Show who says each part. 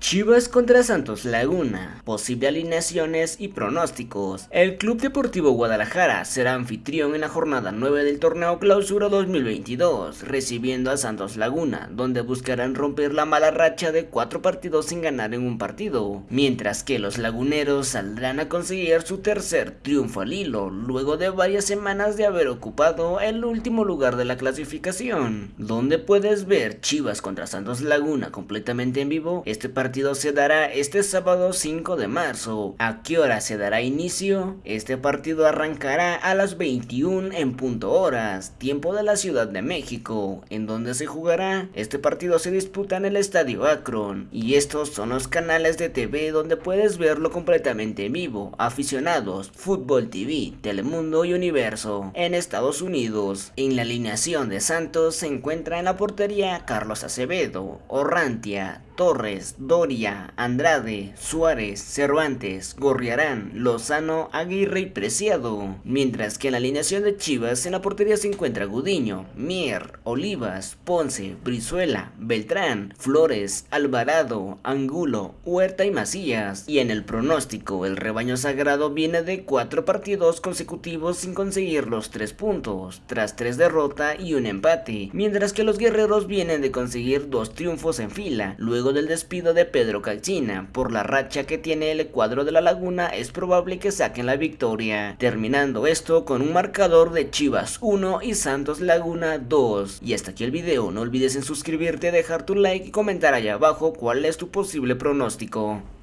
Speaker 1: Chivas contra Santos Laguna, posibles alineaciones y pronósticos. El Club Deportivo Guadalajara será anfitrión en la jornada 9 del torneo Clausura 2022, recibiendo a Santos Laguna, donde buscarán romper la mala racha de cuatro partidos sin ganar en un partido, mientras que los laguneros saldrán a conseguir su tercer triunfo al hilo, luego de varias semanas de haber ocupado el último lugar de la clasificación. Donde puedes ver Chivas contra Santos Laguna completamente en vivo, este partido partido se dará este sábado 5 de marzo. ¿A qué hora se dará inicio? Este partido arrancará a las 21 en punto horas, tiempo de la Ciudad de México, en donde se jugará. Este partido se disputa en el Estadio Akron, y estos son los canales de TV donde puedes verlo completamente en vivo. Aficionados, Fútbol TV, Telemundo y Universo. En Estados Unidos, en la alineación de Santos se encuentra en la portería Carlos Acevedo, Orrantia, Torres, Doria, Andrade, Suárez, Cervantes, Gorriarán, Lozano, Aguirre y Preciado. Mientras que en la alineación de Chivas en la portería se encuentra Gudiño, Mier, Olivas, Ponce, Brizuela, Beltrán, Flores, Alvarado, Angulo, Huerta y Macías. Y en el pronóstico, el rebaño sagrado viene de cuatro partidos consecutivos sin conseguir los tres puntos, tras tres derrotas y un empate, mientras que los guerreros vienen de conseguir dos triunfos en fila, luego del despido de Pedro Caixina. Por la racha que tiene el cuadro de la Laguna es probable que saquen la victoria, terminando esto con un marcador de Chivas 1 y Santos Laguna 2. Y hasta aquí el video, no olvides en suscribirte, dejar tu like y comentar allá abajo cuál es tu posible pronóstico.